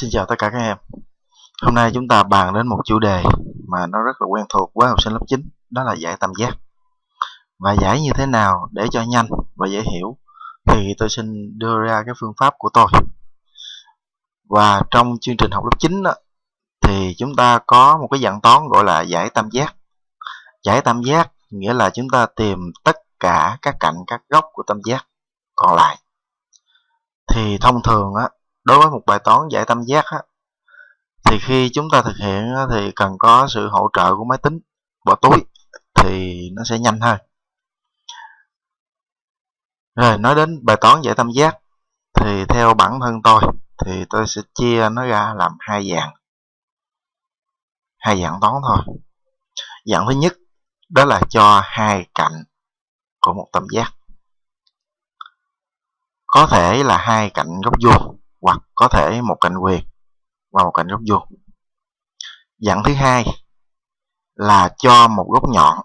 Xin chào tất cả các em. Hôm nay chúng ta bàn đến một chủ đề mà nó rất là quen thuộc với học sinh lớp 9 Đó là giải tam giác. Và giải như thế nào để cho nhanh và dễ hiểu Thì tôi xin đưa ra cái phương pháp của tôi. Và trong chương trình học lớp 9 đó, Thì chúng ta có một cái dạng toán gọi là giải tam giác. Giải tam giác nghĩa là chúng ta tìm tất cả các cạnh các góc của tam giác còn lại. Thì thông thường á đối với một bài toán giải tam giác á, thì khi chúng ta thực hiện á, thì cần có sự hỗ trợ của máy tính bỏ túi thì nó sẽ nhanh hơn. Rồi nói đến bài toán giải tam giác thì theo bản thân tôi thì tôi sẽ chia nó ra làm hai dạng. Hai dạng toán thôi. Dạng thứ nhất đó là cho hai cạnh của một tam giác. Có thể là hai cạnh góc vuông hoặc có thể một cạnh quyền và một cạnh góc vuông. Dạng thứ hai là cho một góc nhọn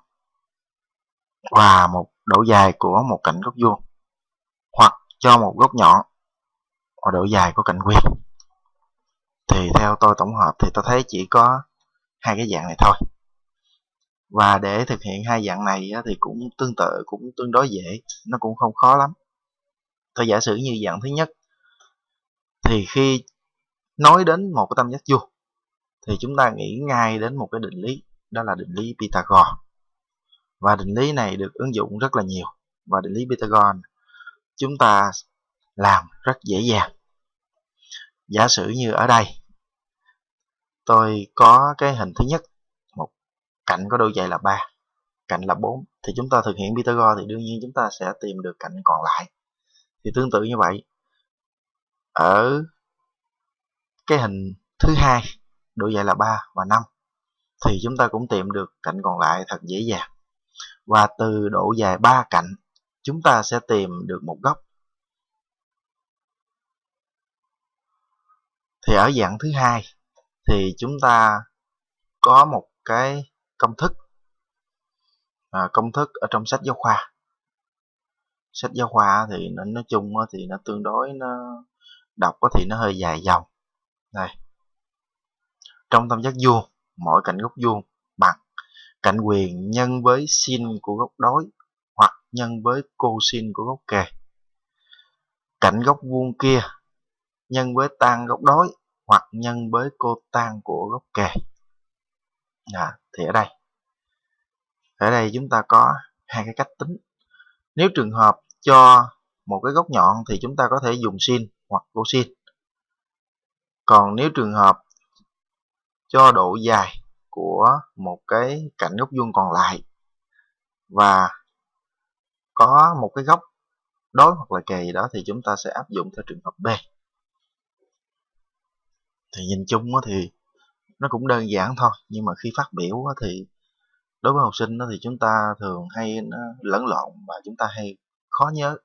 và một độ dài của một cạnh góc vuông, hoặc cho một góc nhọn và độ dài của cạnh quyền thì theo tôi tổng hợp thì tôi thấy chỉ có hai cái dạng này thôi. Và để thực hiện hai dạng này thì cũng tương tự, cũng tương đối dễ, nó cũng không khó lắm. Tôi giả sử như dạng thứ nhất thì khi nói đến một cái tam giác vuông, thì chúng ta nghĩ ngay đến một cái định lý, đó là định lý Pythagore và định lý này được ứng dụng rất là nhiều. Và định lý Pythagore chúng ta làm rất dễ dàng. Giả sử như ở đây, tôi có cái hình thứ nhất, một cạnh có độ dài là 3 cạnh là 4 thì chúng ta thực hiện Pythagore thì đương nhiên chúng ta sẽ tìm được cạnh còn lại. Thì tương tự như vậy ở cái hình thứ hai độ dài là 3 và 5 thì chúng ta cũng tìm được cạnh còn lại thật dễ dàng. Và từ độ dài 3 cạnh chúng ta sẽ tìm được một góc. Thì ở dạng thứ hai thì chúng ta có một cái công thức. À, công thức ở trong sách giáo khoa. Sách giáo khoa thì nó nói chung thì nó tương đối nó đọc có thì nó hơi dài dòng. Đây. Trong tam giác vuông mỗi cạnh góc vuông bằng cạnh quyền nhân với sin của góc đối hoặc nhân với cosin của góc kề cạnh góc vuông kia nhân với tan góc đối hoặc nhân với cô tan của góc kề à, dạ, thì ở đây. Ở đây chúng ta có hai cái cách tính. Nếu trường hợp cho một cái góc nhọn thì chúng ta có thể dùng sin hoặc cosin còn nếu trường hợp cho độ dài của một cái cạnh góc vuông còn lại và có một cái góc đối hoặc là kề đó thì chúng ta sẽ áp dụng theo trường hợp B. Thì nhìn chung thì nó cũng đơn giản thôi, nhưng mà khi phát biểu thì đối với học sinh thì chúng ta thường hay lẫn lộn và chúng ta hay khó nhớ.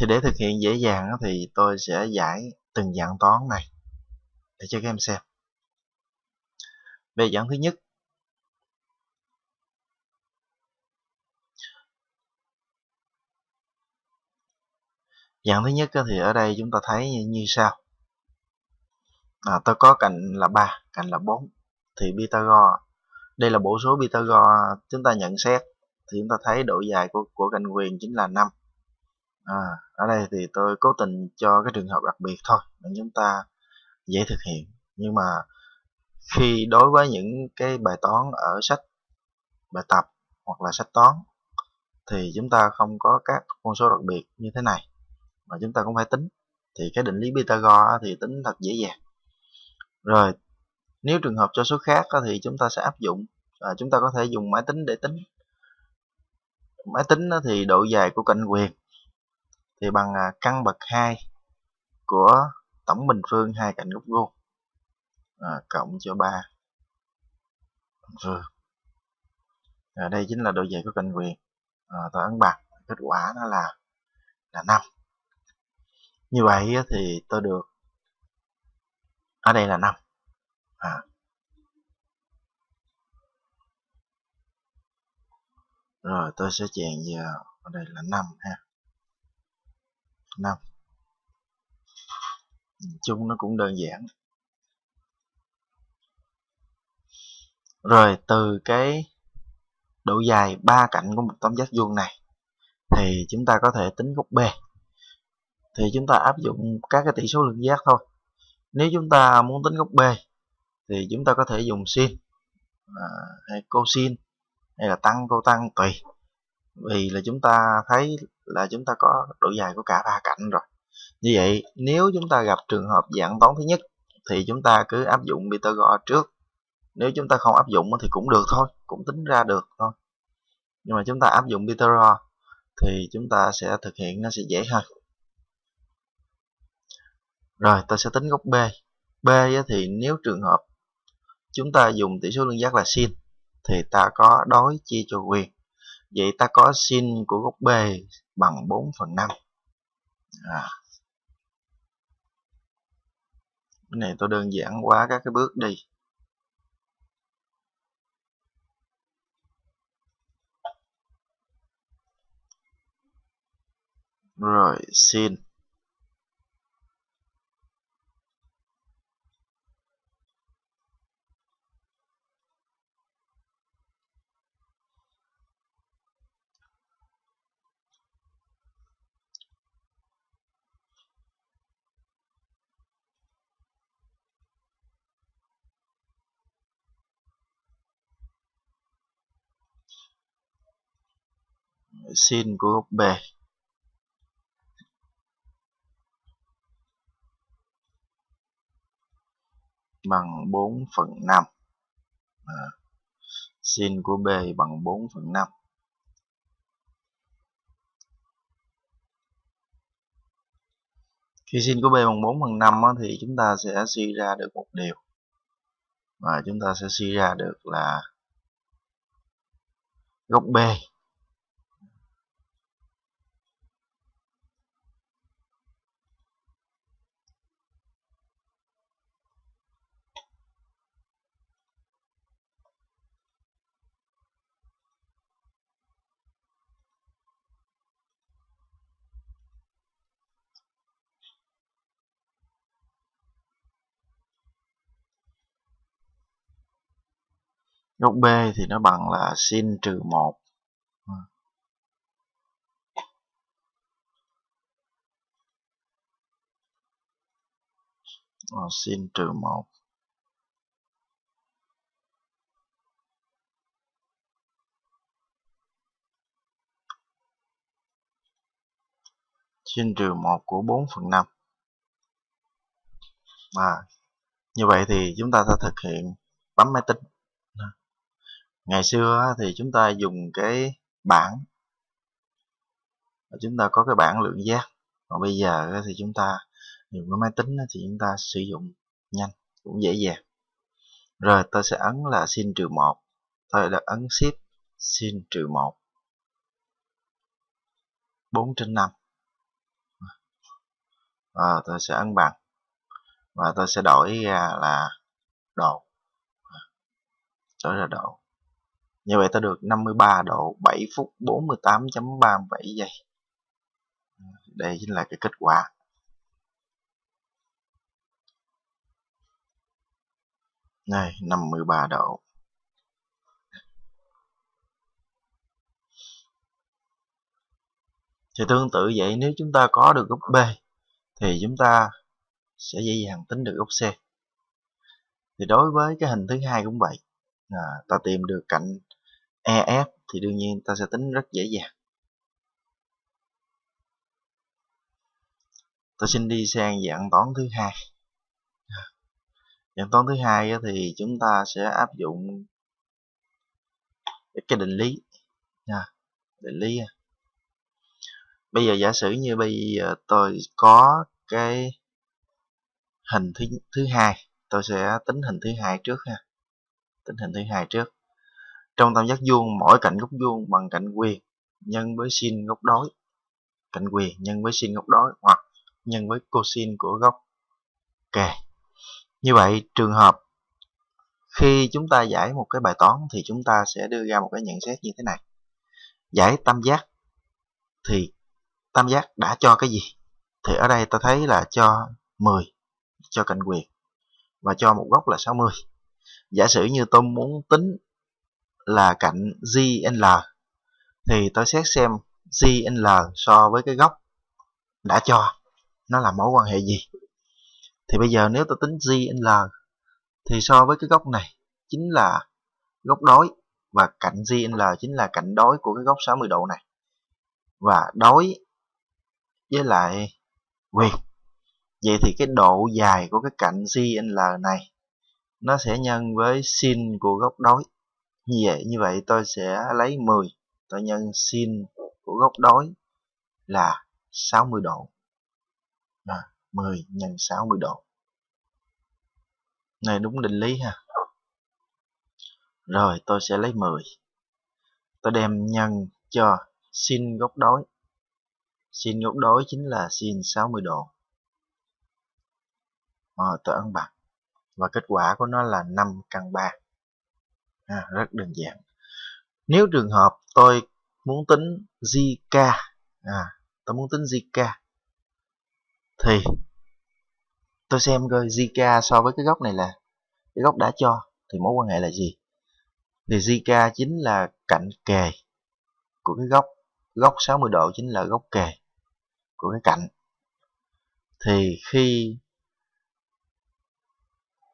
Thì để thực hiện dễ dàng thì tôi sẽ giải từng dạng toán này để cho các em xem. Về dạng thứ nhất dạng thứ nhất thì ở đây chúng ta thấy như, như sau. À, tôi có cạnh là 3 cạnh là 4 thì Pythagore đây là bộ số Pythagore chúng ta nhận xét. Thì chúng ta thấy độ dài của, của cạnh quyền chính là 5 à, ở đây thì tôi cố tình cho cái trường hợp đặc biệt thôi để chúng ta dễ thực hiện. Nhưng mà khi đối với những cái bài toán ở sách bài tập hoặc là sách toán thì chúng ta không có các con số đặc biệt như thế này mà chúng ta cũng phải tính. Thì cái định lý Pythagore thì tính thật dễ dàng. Rồi nếu trường hợp cho số khác thì chúng ta sẽ áp dụng à, chúng ta có thể dùng máy tính để tính. Máy tính thì độ dài của cạnh quyền thì bằng à, căn bậc 2 của tổng bình phương hai cạnh góc vuông à, cộng cho 3 bình phương. À, đây chính là độ dày của cạnh quyền. À, tôi ấn bằng kết quả nó là là 5 như vậy thì tôi được ở đây là 5 à. rồi tôi sẽ chèn vào ở đây là 5 ha. 5 chung nó cũng đơn giản. Rồi từ cái độ dài ba cạnh của một tam giác vuông này thì chúng ta có thể tính góc B. Thì chúng ta áp dụng các cái tỷ số lượng giác thôi. Nếu chúng ta muốn tính góc B thì chúng ta có thể dùng sin à, hay cosin hay là tăng cô tăng tùy. Vì là chúng ta thấy là chúng ta có độ dài của cả ba cạnh rồi. Như vậy, nếu chúng ta gặp trường hợp dạng toán thứ nhất, thì chúng ta cứ áp dụng Pythagore trước. Nếu chúng ta không áp dụng thì cũng được thôi, cũng tính ra được thôi. Nhưng mà chúng ta áp dụng Pythagore thì chúng ta sẽ thực hiện nó sẽ dễ hơn. Rồi, ta sẽ tính góc B. B thì nếu trường hợp chúng ta dùng tỷ số lương giác là sin, thì ta có đối chia cho quyền. Vậy ta có sin của góc B bằng 4 phần 5 à. cái này tôi đơn giản quá, các cái bước đi. Rồi, xin. Sin của góc B bằng 4 phần 5 à, sin của B bằng 4 phần 5 khi sin của B bằng 4 phần 5 á, thì chúng ta sẽ suy ra được một điều. Và chúng ta sẽ suy ra được là góc B góc B thì nó bằng là sin trừ 1 à, sin trừ 1 sin trừ 1 của 4 phần 5 à, như vậy thì chúng ta sẽ thực hiện bấm máy tính ngày xưa thì chúng ta dùng cái bảng. Chúng ta có cái bảng lượng giác. Còn bây giờ thì chúng ta dùng cái máy tính thì chúng ta sử dụng nhanh, cũng dễ dàng. Rồi tôi sẽ ấn là sin trừ một. Tôi đã ấn shift sin trừ một. Bốn trên năm. Và tôi sẽ ấn bằng. Và tôi sẽ đổi ra là độ đổi ra độ như vậy ta được 53 độ 7 phút 48.37 giây. Đây chính là cái kết quả. Này 53 độ. Thì tương tự vậy nếu chúng ta có được góc B thì chúng ta sẽ dễ dàng tính được góc C. Thì đối với cái hình thứ hai cũng vậy. À, ta tìm được cạnh EF thì đương nhiên ta sẽ tính rất dễ dàng. Ta xin đi sang dạng toán thứ hai. Dạng toán thứ hai thì chúng ta sẽ áp dụng cái định lý. Định lý. Bây giờ giả sử như bây giờ tôi có cái hình thứ thứ hai, tôi sẽ tính hình thứ hai trước ha. Tính hình thứ hai trước trong tam giác vuông, mỗi cạnh góc vuông bằng cạnh quyền nhân với sin góc đối. Cạnh quyền nhân với sin góc đối hoặc nhân với cosin của góc kề. Như vậy, trường hợp khi chúng ta giải một cái bài toán thì chúng ta sẽ đưa ra một cái nhận xét như thế này. Giải tam giác thì tam giác đã cho cái gì? thì ở đây ta thấy là cho 10 cho cạnh quyền và cho một góc là 60 giả sử như tôi muốn tính là cạnh zl thì tôi xét xem zl so với cái góc đã cho, nó là mối quan hệ gì. Thì bây giờ nếu tôi tính zl thì so với cái góc này chính là góc đối và cạnh zl chính là cạnh đối của cái góc 60 độ này. Và đối với lại quyền. Vậy thì cái độ dài của cái cạnh zl này nó sẽ nhân với sin của góc đối như vậy như vậy tôi sẽ lấy 10 tôi nhân sin của góc đối là 60 độ. À, 10 nhân 60 độ. Này đúng định lý ha. Rồi tôi sẽ lấy 10 tôi đem nhân cho sin góc đối sin góc đối chính là sin 60 độ. À, tôi ấn bằng và kết quả của nó là 5 căn 3 à, rất đơn giản. Nếu trường hợp tôi muốn tính zk à, tôi muốn tính zk thì tôi xem coi zk so với cái góc này là cái góc đã cho thì mối quan hệ là gì. Thì zk chính là cạnh kề của cái góc góc 60 độ chính là góc kề của cái cạnh. Thì khi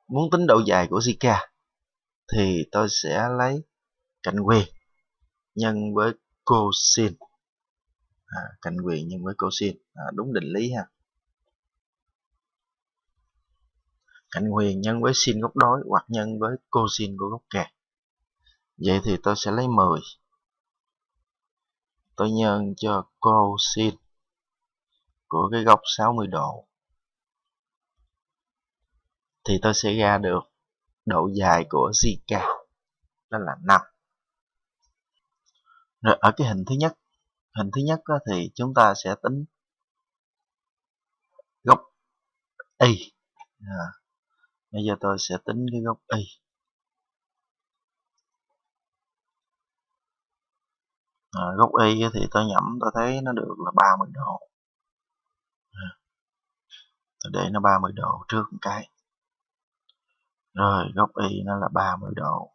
muốn tính độ dài của Zika thì tôi sẽ lấy cạnh quyền nhân với cosin à, cạnh quyền nhân với cosin à, đúng định lý ha. Cạnh quyền nhân với sin góc đối hoặc nhân với cosin của góc kề vậy thì tôi sẽ lấy 10 tôi nhân cho cosin của cái góc 60 độ. Thì tôi sẽ ra được độ dài của Zika đó là 5 rồi ở cái hình thứ nhất hình thứ nhất thì chúng ta sẽ tính góc y. À, bây giờ tôi sẽ tính cái góc y. À, góc y thì tôi nhẩm tôi thấy nó được là 30 độ. À, tôi để nó 30 độ trước một cái rồi góc y nó là 30 độ.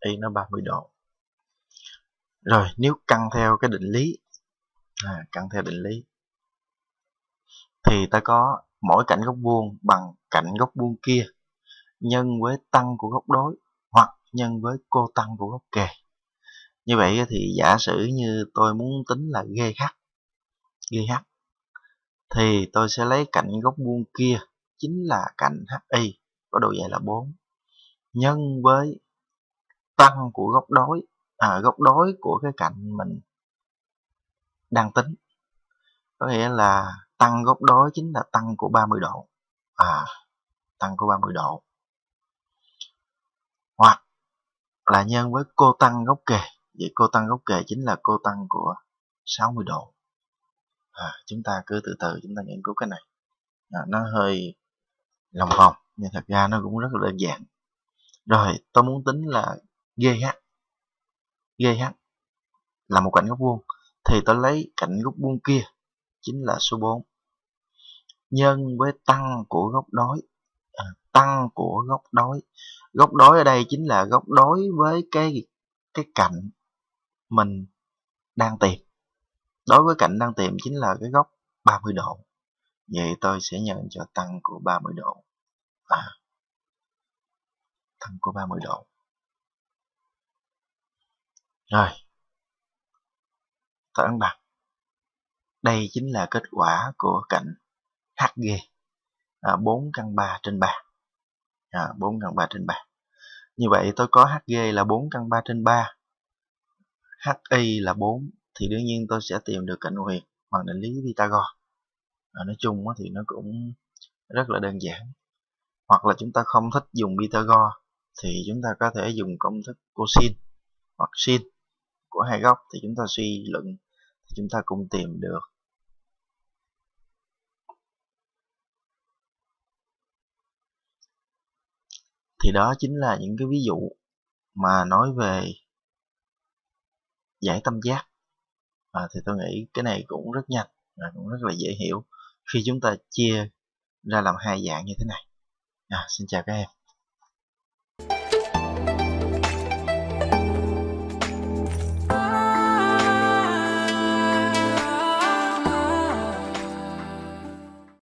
Y nó 30 độ. Rồi nếu căn theo cái định lý à, căn theo định lý thì ta có mỗi cạnh góc vuông bằng cạnh góc vuông kia nhân với tăng của góc đối hoặc nhân với cô tăng của góc kề như vậy thì giả sử như tôi muốn tính là GH GH thì tôi sẽ lấy cạnh góc vuông kia chính là cạnh HI có độ dài là 4 nhân với tăng của góc đối à, góc đối của cái cạnh mình đang tính. Có nghĩa là tăng góc đối chính là tăng của 30 độ à tăng của 30 độ. Hoặc là nhân với cô tăng góc kề vậy cô tăng góc kề chính là cô tăng của 60 độ. À, chúng ta cứ từ từ chúng ta nghiên cứu cái này. À, nó hơi lòng vòng nhưng thật ra nó cũng rất là đơn giản. Rồi tôi muốn tính là GH GH là một cạnh góc vuông. Thì tôi lấy cạnh góc vuông kia chính là số 4 nhân với tăng của góc đối. À, tăng của góc đối. Góc đối ở đây chính là góc đối với cái cái cạnh mình đang tìm. Đối với cạnh đang tìm chính là cái góc 30 độ. Vậy tôi sẽ nhận cho tăng của 30 độ à, tăng của 30 độ. Rồi. Tôi ấn bằng. Đây chính là kết quả của cạnh HG à, 4 căn 3 trên 3 à, 4 căn 3 trên 3 như vậy tôi có HG là 4 căn 3 trên 3 HI là 4 thì đương nhiên tôi sẽ tìm được cạnh huyền bằng định lý Pythagore à, nói chung thì nó cũng rất là đơn giản. Hoặc là chúng ta không thích dùng Pythagore thì chúng ta có thể dùng công thức cosin hoặc sin của hai góc thì chúng ta suy luận thì chúng ta cũng tìm được. Thì đó chính là những cái ví dụ mà nói về giải tâm giác. À, thì tôi nghĩ cái này cũng rất nhanh và cũng rất là dễ hiểu khi chúng ta chia ra làm hai dạng như thế này. À, xin chào các em.